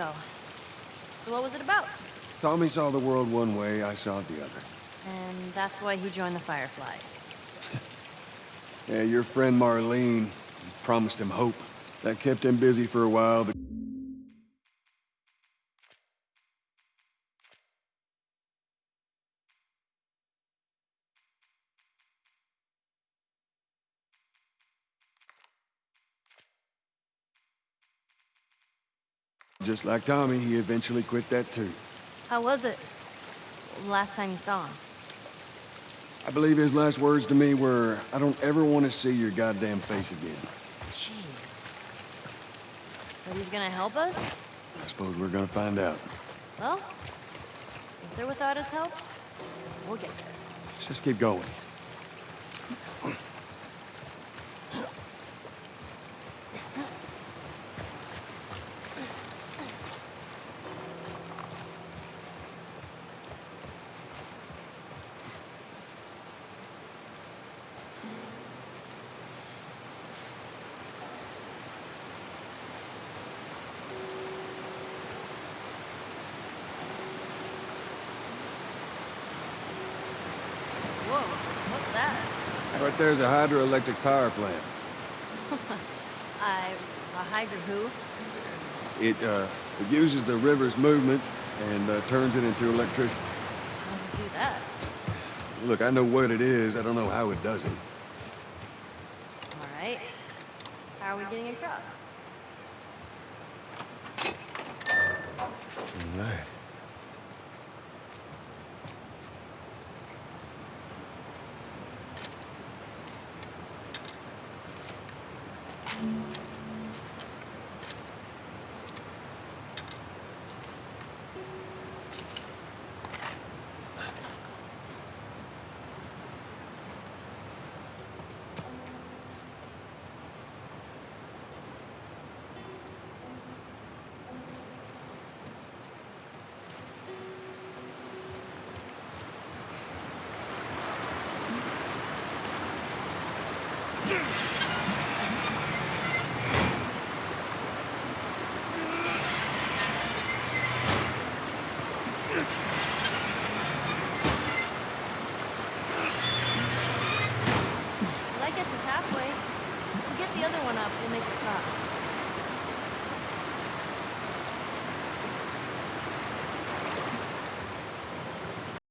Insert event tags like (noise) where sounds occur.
Oh. So what was it about? Tommy saw the world one way, I saw it the other. And that's why he joined the Fireflies. (laughs) Yeah, your friend Marlene promised him hope. That kept him busy for a while, but... Just like Tommy, he eventually quit that too. How was it? Last time you saw him? I believe his last words to me were, I don't ever want to see your goddamn face again. Jeez. But he's gonna help us? I suppose we're gonna find out. Well, if they're without his help, we'll get there. Let's just keep going. That? Right there's a hydroelectric power plant. I... (laughs) a Hydra who? It, uh, it uses the river's movement and uh, turns it into electricity. How does it do that? Look, I know what it is. I don't know how it does it. All right. How are we getting across? All right. Halfway. If we get the other one up, we'll make it across.